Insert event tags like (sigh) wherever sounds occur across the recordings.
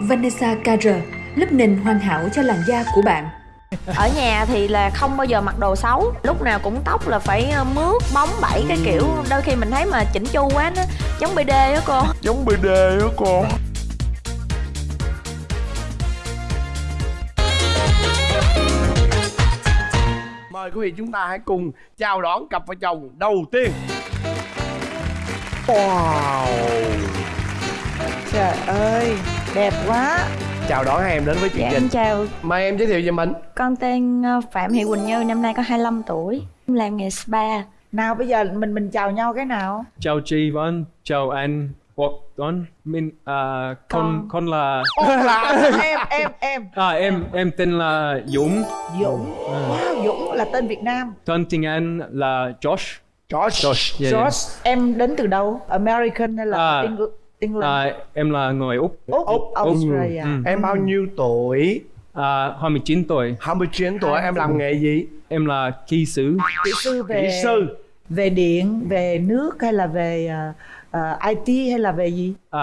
Vanessa Carter, lớp nền hoàn hảo cho làn da của bạn. ở nhà thì là không bao giờ mặc đồ xấu lúc nào cũng tóc là phải ờ, mướt bóng bẩy cái kiểu. Đôi khi mình thấy mà chỉnh chu quá nó giống bd á cô. Giống bd á con mời quý vị chúng ta hãy cùng chào đón cặp vợ chồng đầu tiên. Wow. Trời ơi, đẹp quá. Chào đón hai em đến với chương dạ trình. em chào. Mời em giới thiệu về mình. Con tên ờ, phạm thị quỳnh như năm nay có 25 tuổi. Làm nghề spa. Nào bây giờ mình mình chào nhau cái nào? Chào chị Vân, chào anh Quốc Tuấn. Mình à, con con. là Ô, là em, em, em à, em em tên là Dũng. Dũng. Wow, Dũng là tên Việt Nam. Tên tiếng Anh là Josh. Josh. Josh. Yeah, yeah. Josh, em đến từ đâu? American hay là À, Engl- England? À, em là người Úc. Úc, Úc, Australia Ừ. em bao nhiêu tuổi À, 29 tuổi. 29 tuổi em làm nghề gì Em là kỹ sư. Kỹ sư về kỹ sư về điện, về nước hay là về ờ, ờ, IT hay là về gì? À,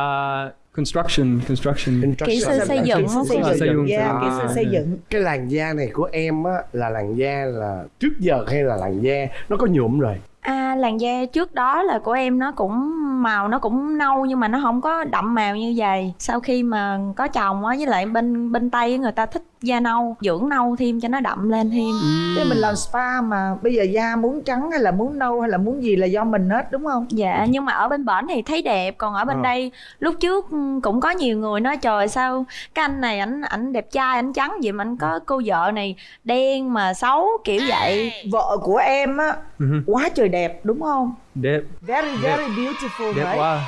construction, construction. Kỹ sư xây dựng Kỹ sư không? xây À, xây dựng, dựng. yeah, kỹ sư À. xây dựng cái làn da này của em á là làn da là trước giờ hay là làn da nó có nhuộm rồi À, làn da trước đó là của em nó cũng màu nó cũng nâu nhưng mà nó không có đậm màu như vậy. Sau khi mà có chồng á với lại bên bên Tây người ta thích da nâu, dưỡng nâu thêm cho nó đậm lên thêm. Thế mình làm spa mà bây giờ da muốn trắng hay là muốn nâu hay là muốn gì là do mình hết đúng không? Dạ nhưng mà ở bên bển thì thấy đẹp còn ở bên Ờ. đây lúc trước ừ, cũng có nhiều người nói trời sao cái anh này ảnh ảnh đẹp trai ảnh trắng vậy mà anh có cô vợ này đen mà xấu kiểu vậy Vợ của em á Mhm. quá trời đẹp đúng không? Đẹp, Very very beautiful đẹp right? quá.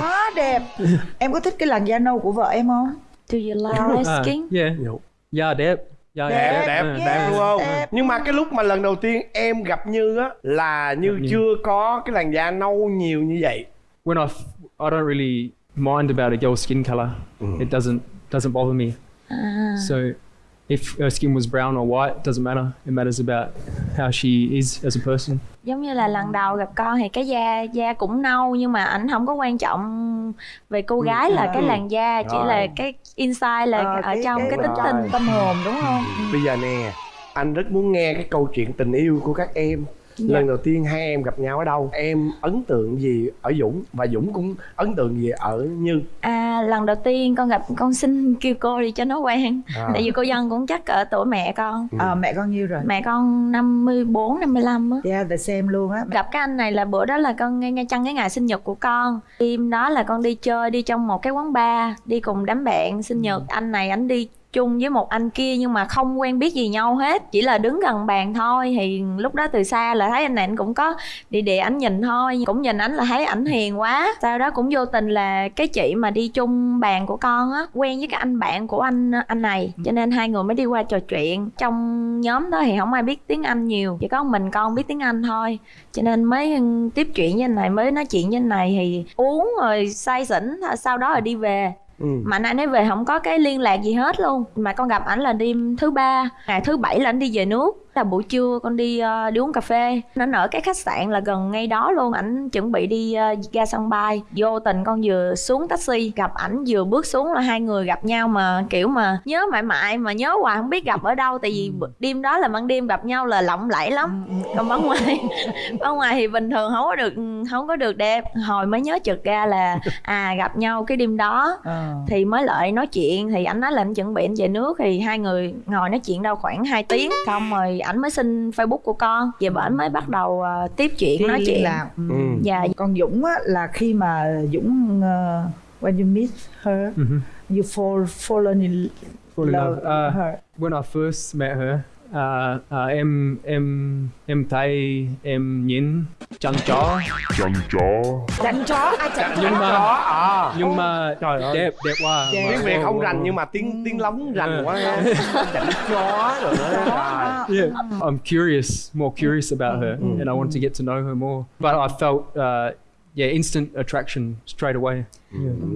Quá đẹp. (laughs) Em có thích cái làn da nâu của vợ em không? Do you like light (laughs) À, skin? yeah. Nhụ. Yeah, đẹp. Yeah, đẹp Đẹp, đẹp À. đẹp đúng không đẹp. nhưng mà cái lúc mà lần đầu tiên em gặp như á là như Gặp Như. chưa có cái làn da nâu nhiều như vậy When I, I don't really mind about a girl's skin color. It doesn't doesn't bother me. À. So if her skin was brown or white, it doesn't matter. It matters about how she is as a person. Giống như là lần đầu gặp con thì cái da da cũng nâu nhưng mà ảnh không có quan trọng về cô gái là cái làn da chỉ là cái inside là Ờ, ở trong cái, tính bên tình tâm hồn đúng không? bây giờ nè anh rất muốn nghe cái câu chuyện tình yêu của các em Dạ. lần đầu tiên hai em gặp nhau ở đâu? Em ấn tượng gì ở dũng? Và dũng cũng ấn tượng gì ở như? À lần đầu tiên con gặp con xin kêu cô đi cho nó quen. À. Tại vì cô dân cũng chắc ở tuổi mẹ con. À, mẹ con nhiêu rồi? Mẹ con 54, 55 á. Yeah, the same luôn á. Gặp cái anh này là bữa đó là con ngay ngay chăng cái ngày sinh nhật của con. Đêm đó là con đi chơi đi trong một cái quán bar Đi cùng đám bạn sinh nhật. Anh này anh đi chung với một anh kia nhưng mà không quen biết gì nhau hết chỉ là đứng gần bàn thôi. Thì lúc đó từ xa là thấy anh này anh cũng có địa địa ảnh nhìn thôi cũng nhìn ảnh là thấy ảnh hiền quá. Sau đó cũng vô tình là cái chị mà đi chung bàn của con á quen với cái anh bạn của anh anh này. Cho nên hai người mới đi qua trò chuyện. Trong nhóm đó thì không ai biết tiếng anh nhiều chỉ có mình con biết tiếng anh thôi. Cho nên mới tiếp chuyện với anh này mới nói chuyện với anh này thì uống rồi say xỉn sau đó rồi đi về ừ. mà anh ấy về không có cái liên lạc gì hết luôn mà con gặp ảnh là đêm thứ ba, ngày thứ bảy là anh đi về nước là buổi trưa con đi ờ, đi uống cà phê. Nó ở cái khách sạn là gần ngay đó luôn. Ảnh chuẩn bị đi ờ, ra sân bay. Vô tình con vừa xuống taxi gặp ảnh vừa bước xuống là hai người gặp nhau mà kiểu mà nhớ mãi mãi mà nhớ hoài không biết gặp ở đâu. Tại vì bữa- đêm đó là ban đêm gặp nhau là lộng lẫy lắm. Còn bên ngoài (laughs) bên ngoài thì bình thường không có được không có được đẹp. Hồi mới nhớ chợt ra là à gặp nhau cái đêm đó. Ờ. thì mới lại nói chuyện. Thì anh nói là anh chuẩn bị anh về nước. Thì hai người ngồi nói chuyện đâu khoảng 2 tiếng. Xong rồi ảnh mới xin facebook của con về bển mới bắt đầu ờ, tiếp chuyện Đi nói chuyện lạc. Ừ. Ừ. dạ Còn Dũng á là khi mà Dũng uh, when you meet her, Mhm. you fall fallen in Fall in love love. Uh, her. when I first met her, uh, uh, em em em thấy em nhìn chân chó chăn chó Đánh chó, ai chó? nhưng mà à nhưng mà Trời ơi. đẹp đẹp quá. Đẹp. tiếng việt không rành nhưng mà tiếng tiếng lóng rành Ừ. quá ha chăn chó rồi đó Trời. (laughs) Yeah, I'm curious, more curious about her, Mm. and I want to get to know her more. But I felt uh, yeah, instant attraction straight away.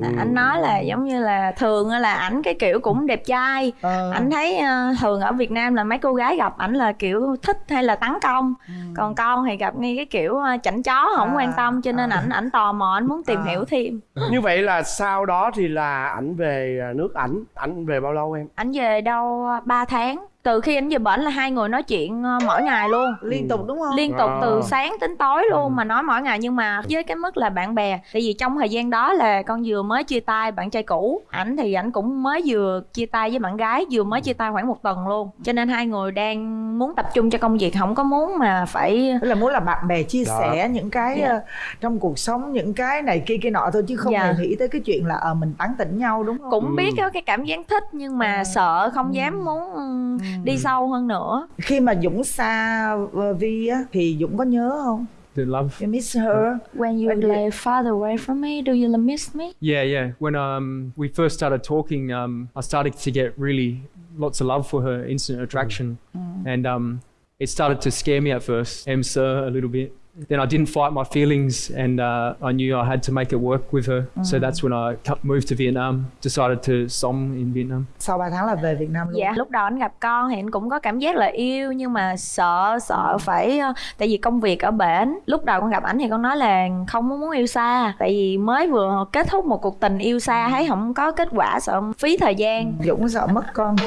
Là anh nói là giống như là thường á là ảnh cái kiểu cũng đẹp trai. Ờ. anh thấy ờ, thường ở Việt Nam là mấy cô gái gặp ảnh là kiểu thích hay là tấn công. Còn con thì gặp ngay cái kiểu ờ, chảnh chó không À, quan tâm cho nên à. ảnh ảnh tò mò ảnh muốn tìm À. hiểu thêm. (laughs) Như vậy là sau đó thì là ảnh về à, nước ảnh. Ảnh về bao lâu em? Ảnh về đâu 3 tháng từ khi ảnh về bển là hai người nói chuyện ờ, mỗi ngày luôn liên tục đúng không liên tục từ À. sáng đến tối luôn mà nói mỗi ngày nhưng mà với cái mức là bạn bè tại vì trong thời gian đó là con vừa mới chia tay bạn trai cũ ảnh thì ảnh cũng mới vừa chia tay với bạn gái vừa mới chia tay khoảng một tuần luôn cho nên hai người đang muốn tập trung cho công việc không có muốn mà phải Tức là muốn là bạn bè chia Đó. sẻ những cái Dạ. ờ, trong cuộc sống những cái này kia kia nọ thôi chứ không Dạ. hề nghĩ tới cái chuyện là ờ mình tán tỉnh nhau đúng không? cũng Ừ. biết có cái cảm giác thích nhưng mà Ừ. sợ không dám muốn ừ, đi sâu hơn nữa Khi mà Dũng xa ờ, Vi á thì Dũng có nhớ không? The love. You miss her. when you When lay farther away from me do you miss me Yeah, yeah. When um, we first started talking, um, I started to get really lots of love for her, instant attraction, and um, it started to scare me at first, em sir a little bit. Then I didn't fight my feelings, and uh, I knew I had to make it work with her. So that's when I moved to Vietnam, decided to sống in Vietnam. Sau 3 tháng là về Việt Nam luôn. Dạ, lúc đầu anh gặp con thì anh cũng có cảm giác là yêu nhưng mà sợ sợ phải ờ, tại vì công việc ở bển. Lúc đầu con gặp ảnh thì con nói là không muốn yêu xa, tại vì mới vừa kết thúc một cuộc tình yêu xa thấy không có kết quả sợ phí thời gian. Dũng sợ mất con. (laughs)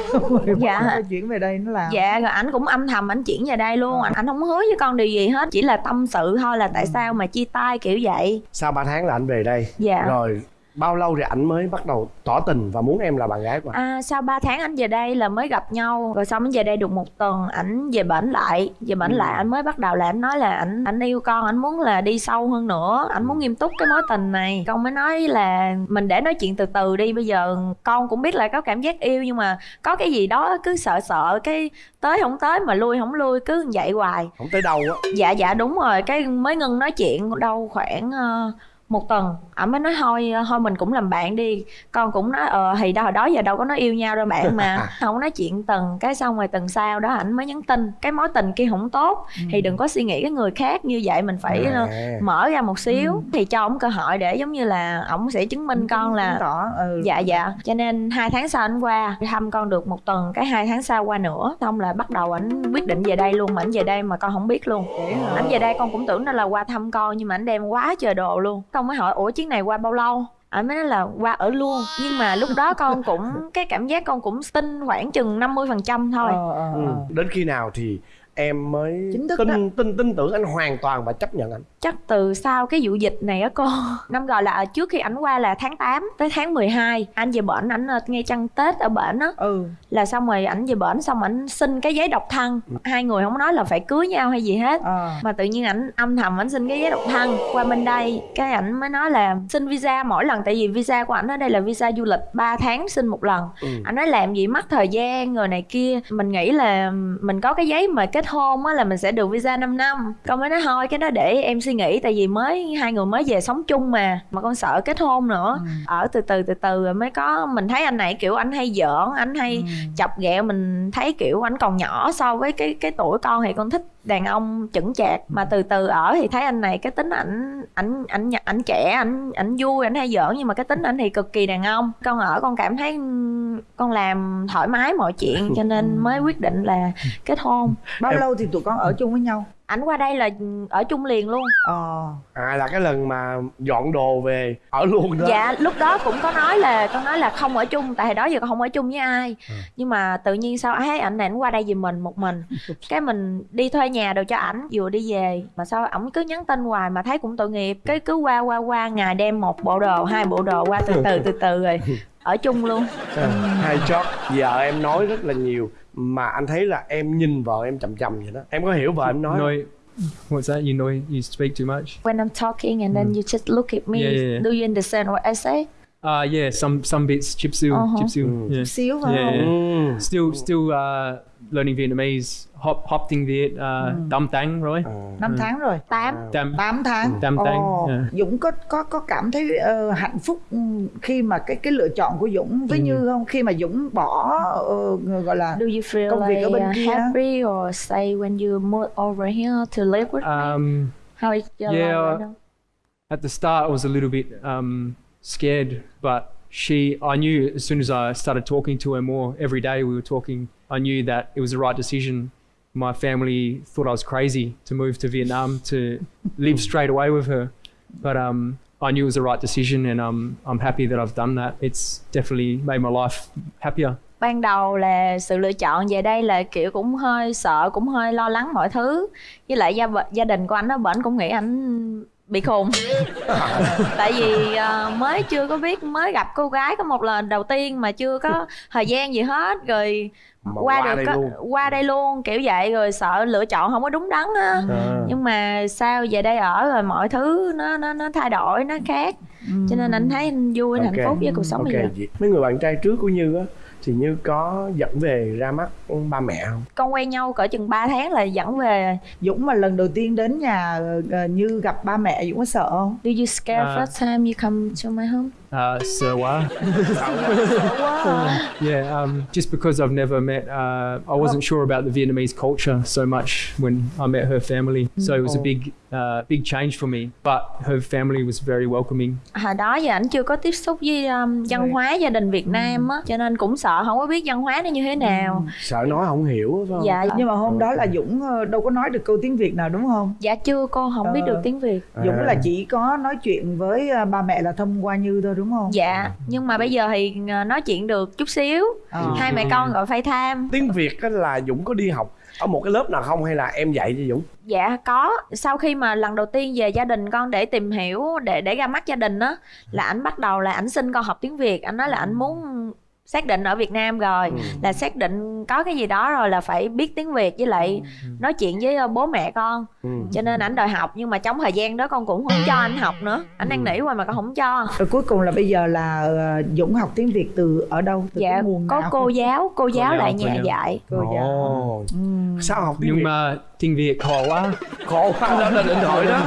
Dạ. Chuyển về đây nó làm. Dạ rồi ảnh cũng âm thầm ảnh chuyển về đây luôn, ảnh ảnh không hứa với con điều gì hết, chỉ là tâm sự thôi là tại sao mà chia tay kiểu vậy. sau 3 tháng là ảnh về đây Dạ. rồi bao lâu thì ảnh mới bắt đầu tỏ tình và muốn em là bạn gái của ảnh À, sau 3 tháng anh về đây là mới gặp nhau rồi xong anh về đây được một tuần ảnh về bển lại về bển lại anh mới bắt đầu là anh nói là ảnh ảnh yêu con ảnh muốn là đi sâu hơn nữa ảnh muốn nghiêm túc cái mối tình này. Con mới nói là mình để nói chuyện từ từ đi bây giờ con cũng biết là có cảm giác yêu nhưng mà có cái gì đó cứ sợ sợ cái tới không tới mà lui không lui cứ vậy hoài. Không tới đâu á. Dạ dạ đúng rồi cái mới ngưng nói chuyện đâu khoảng ờ, một tuần. Ảnh mới nói thôi thôi mình cũng làm bạn đi. Con cũng nói ờ thì đâu hồi đó giờ đâu có nói yêu nhau đâu bạn mà. (laughs) Không nói chuyện từng cái xong rồi tuần sau đó ảnh mới nhắn tin. Cái mối tình kia không tốt. Thì đừng có suy nghĩ cái người khác như vậy mình phải À. mở ra một xíu. Thì cho ổng cơ hội để giống như là ổng sẽ chứng minh con là tỏ ừ. dạ dạ. Cho nên hai tháng sau anh qua thăm con được một tuần. Cái hai tháng sau qua nữa xong là bắt đầu ảnh quyết định về đây luôn. Mà ảnh về đây mà con không biết luôn. Ảnh về đây con cũng tưởng nó là qua thăm con nhưng mà ảnh đem quá trời đồ luôn con mới hỏi ủa chuyến này qua bao lâu ảnh mới nói là qua ở luôn nhưng mà lúc đó con (laughs) cũng cái cảm giác con cũng tin khoảng chừng 50% phần trăm thôi Ờ, ờ, Ừ. ờ. đến khi nào thì em mới Chính thức tin đó. tin tin tưởng anh hoàn toàn và chấp nhận anh. Chắc từ sau cái vụ dịch này á cô. (laughs) Năm gọi là trước khi ảnh qua là tháng 8 tới tháng 12 anh về bển ảnh ờ, ngay trăng tết ở bển á. Ừ. Là xong rồi ảnh về bển xong ảnh xin cái giấy độc thân. Hai người không nói là phải cưới nhau hay gì hết. Ờ. Mà tự nhiên ảnh âm thầm ảnh xin cái giấy độc thân. Qua bên đây cái ảnh mới nói là xin visa mỗi lần. Tại vì visa của ảnh ở đây là visa du lịch 3 tháng xin một lần. Ừ. ảnh nói làm gì mất thời gian người này kia. Mình nghĩ là mình có cái giấy mà kết hôn á là mình sẽ được visa 5 năm. Con mới nói thôi cái đó để em suy nghĩ tại vì mới hai người mới về sống chung mà mà con sợ kết hôn nữa. Ở từ từ từ từ rồi mới có mình thấy anh này kiểu anh hay giỡn anh hay chọc ghẹo mình thấy kiểu anh còn nhỏ so với cái cái tuổi con thì con thích đàn ông chững chạc mà từ từ ở thì thấy anh này cái tính ảnh ảnh ảnh ảnh trẻ ảnh ảnh vui ảnh hay giỡn nhưng mà cái tính ảnh thì cực kỳ đàn ông. Con ở con cảm thấy con làm thoải mái mọi chuyện cho nên (laughs) mới quyết định là kết hôn. Bao Em- lâu thì tụi con ở chung với nhau ảnh qua đây là ở chung liền luôn. Ờ. À là cái lần mà dọn đồ về ở luôn đó. Dạ lúc đó cũng có nói là con nói là không ở chung tại hồi đó giờ con không ở chung với ai. Nhưng mà tự nhiên sao thấy ảnh này ảnh qua đây giùm mình một mình. (laughs) Cái mình đi thuê nhà đồ cho ảnh vừa đi về mà sao ổng cứ nhắn tin hoài mà thấy cũng tội nghiệp. Cái cứ qua qua qua ngày đem một bộ đồ hai bộ đồ qua từ từ từ từ rồi (laughs) ở chung luôn À, hai chót giờ em nói rất là nhiều mà anh thấy là em nhìn vợ em chầm chầm vậy đó em có hiểu vợ em nói No, không? what's that? You know, you speak too much. when I'm talking and then you just look at me Yeah, yeah, yeah. do you understand what I say Uh, yeah, some some bits. Chip seal, Uh-huh. chip seal. Mm. Yeah. phải Yeah, yeah. Ừ. Still, still uh, learning Vietnamese. Hop, hop tiếng Việt. Uh, Dam tang rồi. À. năm tháng rồi tám Dam. 8 tháng Tám tháng, Ồ, dạ. Dũng có có có cảm thấy ờ, hạnh phúc ừ, khi mà cái cái lựa chọn của Dũng với Như không khi mà Dũng bỏ ờ, gọi là do you feel Công việc like ở bên uh, kia. happy or say when you move over here to live with me Um, how is your Yeah. life right now? At the start, I was a little bit um, scared, but she, I knew as soon as I started talking to her more every day, we were talking. I knew that it was the right decision. My family thought I was crazy to move to Vietnam to live straight away with her, but um, I knew it was the right decision, and um, I'm happy that I've done that. It's definitely made my life happier. ban đầu là sự lựa chọn về đây là kiểu cũng hơi sợ cũng hơi lo lắng mọi thứ với lại gia gia đình của anh nó bển cũng nghĩ anh bị khùng. Tại vì ờ, mới chưa có biết mới gặp cô gái có một lần đầu tiên mà chưa có thời gian gì hết rồi Mà qua, qua được đây có- luôn. qua đây luôn kiểu vậy rồi sợ lựa chọn không có đúng đắn á. À. nhưng mà sao về đây ở rồi mọi thứ nó nó nó thay đổi nó khác. Cho nên anh thấy anh vui anh hạnh phúc với cuộc sống bây Ok, giờ mấy người bạn trai trước của như á thì như có dẫn về ra mắt ba mẹ không con quen nhau cỡ chừng 3 tháng là dẫn về Dũng mà lần đầu tiên đến nhà ờ, như gặp ba mẹ Dũng có sợ không? Do you scare À. first time you come to my home? Uh, so, uh, yeah, um, just because I've never met, uh, I wasn't sure about the Vietnamese culture so much when I met her family. So it was a Oh. big, uh, big change for me. But her family was very welcoming. Hồi đó giờ anh chưa có tiếp xúc với um, văn hóa gia đình Việt Nam á, cho nên cũng sợ không có biết văn hóa nó như thế nào. Sợ nói không hiểu phải không Dạ, Nhưng mà hôm đó là Dũng ờ, đâu có nói được câu tiếng Việt nào đúng không? dạ chưa cô không biết Ờ. được tiếng Việt. À. Dũng là chỉ có nói chuyện với ờ, ba mẹ là thông qua Như thôi đúng không? Dạ, nhưng mà bây giờ thì ờ, nói chuyện được chút xíu. Ờ. Hai mẹ con gọi FaceTime. tiếng việt á là dũng có đi học ở một cái lớp nào không hay là em dạy cho dũng Dạ có. Sau khi mà lần đầu tiên về gia đình con để tìm hiểu để để ra mắt gia đình á là ảnh bắt đầu là ảnh xin con học tiếng Việt. Anh nói là ảnh muốn xác định ở Việt Nam rồi Ừ. là xác định có cái gì đó rồi là phải biết tiếng Việt với lại nói chuyện với ờ, bố mẹ con ừ. cho nên ảnh đòi học nhưng mà trong thời gian đó con cũng không cho anh học nữa anh đang nỉ hoài mà con không cho Rồi cuối cùng là bây giờ là ờ, Dũng học tiếng Việt từ ở đâu? Từ dạ cái nguồn có nào? cô giáo cô giáo giáo, lại cô nhà giáo. dạy Cô giáo. Ồ. sao học tiếng Nhưng việt mà tiếng Việt khó quá. khổ quá đó là điện thoại đó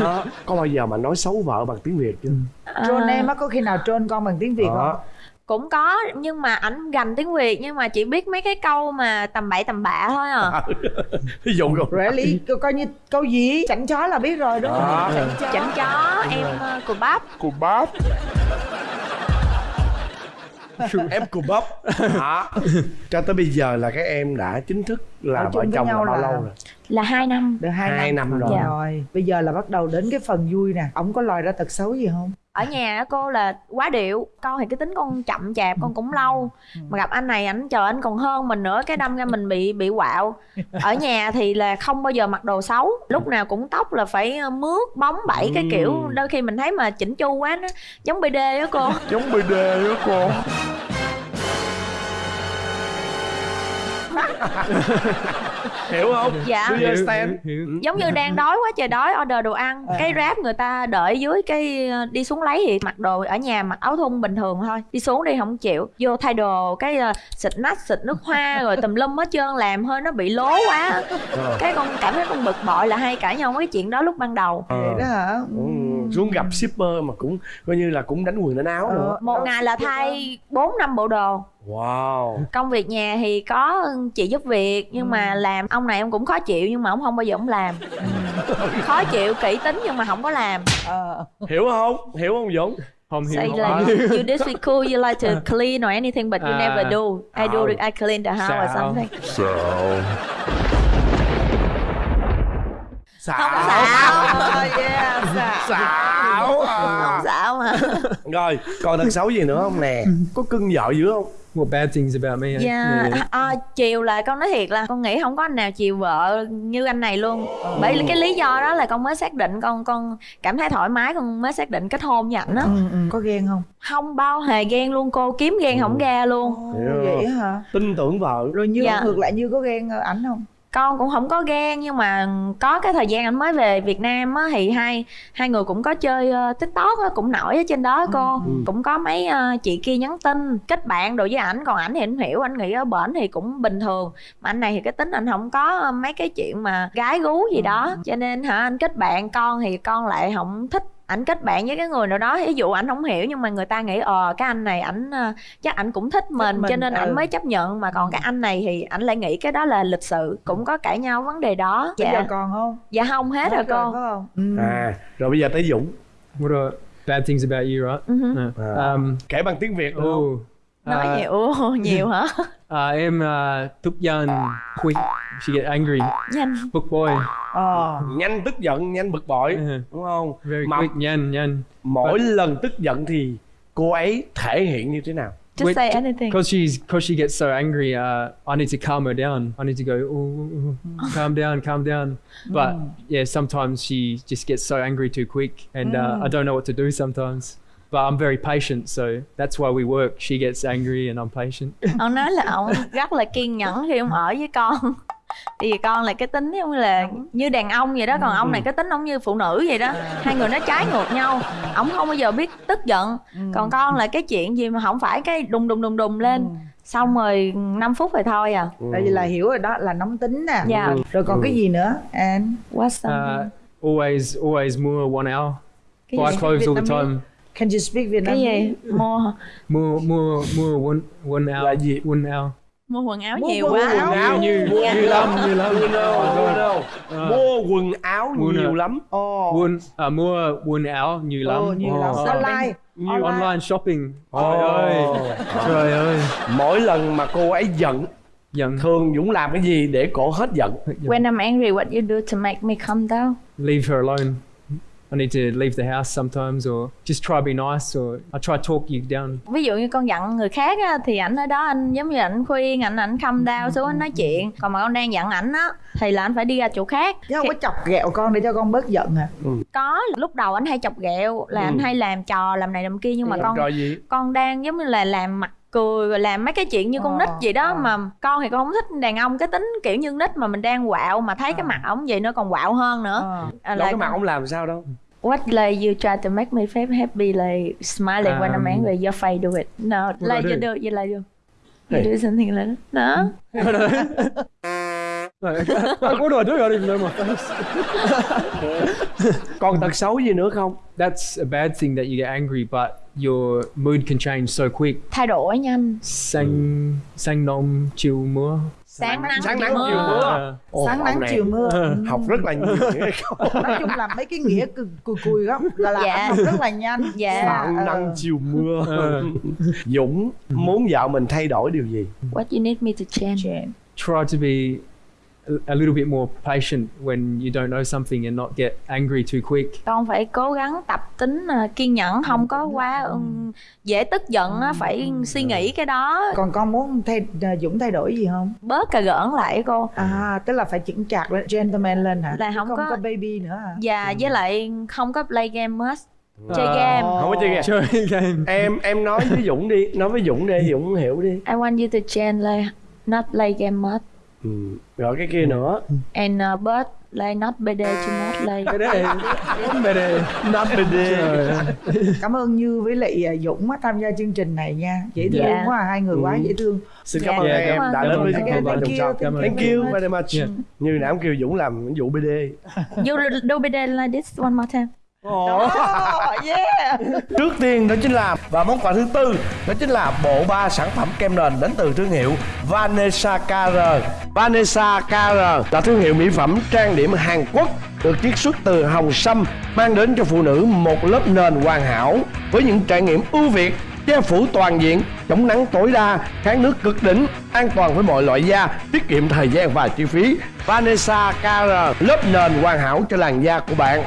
đó có bao giờ mà nói xấu vợ bằng tiếng việt chưa Trôn À, em á có khi nào trôn con bằng tiếng Việt không? Cũng có nhưng mà ảnh gành tiếng việt nhưng mà chỉ biết mấy cái câu mà tầm bậy tầm bạ thôi à (laughs) ví dụ rồi Really? Co- coi như câu gì? Chảnh chó là biết rồi đúng không? Đó. Chảnh chó. chảnh chó em ờ, cùi bắp cù bắp (laughs) em cù bắp đó cho tới bây giờ là các em đã chính thức là Ở vợ chồng là nhau bao là- lâu rồi là hai năm Được hai, Hai năm rồi. Dạ. rồi. Bây giờ là bắt đầu đến cái phần vui nè. Ông có lòi ra tật xấu gì không? Ở nhà á, cô là quá điệu con thì cái tính con chậm chạp con cũng lâu. Mà gặp anh này ảnh chờ anh còn hơn mình nữa cái đâm ra mình bị bị quạo. (laughs) Ở nhà thì là không bao giờ mặc đồ xấu lúc nào cũng tóc là phải ờ, mướt bóng bẩy cái kiểu. Đôi khi mình thấy mà chỉnh chu quá nó giống bd á cô. (laughs) Giống bd đó cô (laughs) hiểu không (laughs) Dạ. Do you Hiểu, understand? hiểu, hiểu. giống như đang đói quá trời đói order đồ ăn cái ráp người ta đợi dưới cái ờ, đi xuống lấy thì mặc đồ ở nhà mặc áo thun bình thường thôi đi xuống đi không chịu vô thay đồ cái ờ, xịt nách xịt nước hoa (laughs) rồi tùm lum hết trơn làm hơi nó bị lố quá cái con cảm thấy con bực bội là hay cãi nhau cái chuyện đó lúc ban đầu Ờ. Vậy đó hả? Ừ, xuống gặp shipper mà cũng coi như là cũng đánh quần đánh áo nữa Ờ. một ngày là thay 4 năm bộ đồ wow công việc nhà thì có chị giúp việc nhưng mà làm ông này ông cũng khó chịu nhưng mà ông không bao giờ ông làm (laughs) khó chịu kỹ tính nhưng mà không có làm Ờ. hiểu không hiểu không dũng Không hiểu. Say like you, you this week cool, you like to (laughs) clean or anything, but you À. never do. I do, Sao? I clean the house or Sao? Xạo Không xạo, yeah, xạo à. không xạo mà. rồi còn tật xấu gì nữa không nè có cưng vợ dữ không What bad things about me? eh? Yeah. À, chiều là con nói thiệt là con nghĩ không có anh nào chiều vợ như anh này luôn. Bởi cái lý do đó là con mới xác định con con cảm thấy thoải mái con mới xác định kết hôn với ảnh á. Ừ, ừ. Có ghen không? Không bao hề ghen luôn cô kiếm ghen không ra luôn. Ồ, Hiểu. vậy hả? tin tưởng vợ Rồi như Dạ. ngược lại như có ghen ảnh không? Con cũng không có ghen nhưng mà có cái thời gian anh mới về Việt Nam á thì hai hai người cũng có chơi ờ, TikTok á, cũng nổi ở trên đó cô. Ừ. cũng có mấy ờ, chị kia nhắn tin kết bạn đồ với ảnh còn ảnh thì anh hiểu anh nghĩ ở bển thì cũng bình thường. Mà anh này thì cái tính anh không có ờ, mấy cái chuyện mà gái gú gì đó cho nên hả anh kết bạn con thì con lại không thích ảnh kết bạn với cái người nào đó ví dụ ảnh không hiểu nhưng mà người ta nghĩ ờ cái anh này ảnh ờ, chắc ảnh cũng thích mình, mình, cho nên ảnh ừ. mới chấp nhận mà còn cái anh này thì ảnh lại nghĩ cái đó là lịch sự cũng có cãi nhau vấn đề đó Bây giờ dạ còn không? dạ không hết rồi Hết cô phải không? Ừ. à rồi bây giờ tới dũng What are bad things about you, right? Mhm. No. Um, kể bằng tiếng việt được không oh, nói uh, nhiều (laughs) nhiều hả uh, (laughs) em uh, tức giận, quick. She get angry. nhanh Book boy. ờ nhanh tức giận nhanh bực bội Ừ. đúng không Very mà quick. Nhanh, nhanh. mỗi lần tức giận thì cô ấy thể hiện như thế nào just Wait, say anything Because she's because she gets so angry, uh, I need to calm her down. I need to go, oh, oh, oh, calm down, calm down. But yeah, sometimes she just gets so angry too quick, and uh, I don't know what to do sometimes. But I'm very patient, so that's why we work. She gets angry, and I'm patient. (laughs) ông nói là ông rất là kiên nhẫn khi ông ở với con. (laughs) Thì con là cái tính giống như là như đàn ông vậy đó còn ông này cái tính ông như phụ nữ vậy đó. Hai người nó trái ngược nhau ông không bao giờ biết tức giận. Còn con là cái chuyện gì mà không phải cái đùng đùng đùng đùng lên. Xong rồi 5 phút rồi thôi à. Tại vì là hiểu rồi đó là nóng tính nè. Dạ. rồi còn cái gì nữa anh what's something Uh, always, always more one hour. cái Buy gì clothes all the time. Can you speak cái Vietnamese gì mua More, more, more one, one hour. Là gì? One hour. mua quần áo Mua nhiều quần quá áo. áo Như, mua như lắm, như lắm. mua đâu, mua đâu. Mua quần áo Mua nhiều lắm ồ One, uh, more one hour nhiều lắm. ồ nhiều lắm Ờ. online Nhiều online. online shopping. Trời ơi. Trời ơi. mỗi lần mà cô ấy giận Giận. thường dũng làm cái gì để cổ hết giận when I'm angry what you do to make me calm down leave her alone. I need to leave the house sometimes, or just try to be nice, or I try to talk you down. ví dụ như con giận người khác á, thì ảnh ở đó anh giống như ảnh khuyên ảnh ảnh calm down xuống anh nói chuyện. Còn mà con đang giận ảnh á thì là anh phải đi ra chỗ khác. Chứ không có chọc ghẹo con để cho con bớt giận à? Có lúc đầu anh hay chọc ghẹo là anh hay làm trò làm này làm kia nhưng mà con rồi gì? con đang giống như là làm mặt cười rồi làm mấy cái chuyện như con Ờ, nít vậy đó ờ. mà con thì con không thích đàn ông cái tính kiểu như nít mà mình đang quạo mà thấy cái mặt ổng vậy nó còn quạo hơn nữa. Ờ. À, là cái mặt ông làm sao đâu. What like you try to make me feel happy like smiling when I'm Um, angry your face do it. No like you do? do you like you. Hey. you do something like that. No (laughs) (laughs) Like, what do I do? I don't even know my face. còn tật xấu gì nữa không That's a bad thing that you get angry, but your mood can change so quick. thay đổi nhanh Sang sang nông chiều mưa. sáng nắng sáng nắng chiều mưa mưa Uh, Ồ, sáng nắng chiều mưa (laughs) học rất là nhiều câu (laughs) nói chung là mấy cái nghĩa cùi cùi cùi lắm là là Dạ. học rất là nhanh Dạ. sáng Ờ. nắng chiều mưa Ờ. (laughs) dũng muốn vợ mình thay đổi điều gì what you need me to change try to be a, little bit more patient when you don't know something and not get angry too quick. con phải cố gắng tập tính à, kiên nhẫn không có quá dễ tức giận á phải suy nghĩ cái đó. Còn con muốn thay à, dũng thay đổi gì không? Bớt cà gỡn lại cô. À tức là phải chững chạc lên gentleman lên hả? Là không không có- có baby nữa hả? Và với lại không có play game chơi Ờ. game. không có chơi game. Chơi game. em em nói với dũng đi nói với dũng đi dũng hiểu đi. I want you to change like not play game much ừ. rồi cái kia nữa and uh, but like not day to not Cái đấy not day Trời ơi. cảm ơn như với lại à, dũng á, tham gia chương trình này nha dễ thương Dạ. quá hai người quá Ừ. dễ thương xin Dạ, cảm ơn dạ, em đã đến với ơn. chương trình chồng you, son thank you thank very you much. very much Yeah. như nãy kêu dũng làm vụ bd you do day like this one more time oh, yeah. Trước tiên đó chính là và món quà thứ tư đó chính là bộ ba sản phẩm kem nền đến từ thương hiệu Vanessa KR. Vanessa KR là thương hiệu mỹ phẩm trang điểm Hàn Quốc được chiết xuất từ hồng sâm mang đến cho phụ nữ một lớp nền hoàn hảo với những trải nghiệm ưu việt che phủ toàn diện chống nắng tối đa kháng nước cực đỉnh an toàn với mọi loại da tiết kiệm thời gian và chi phí. Vanessa KR lớp nền hoàn hảo cho làn da của bạn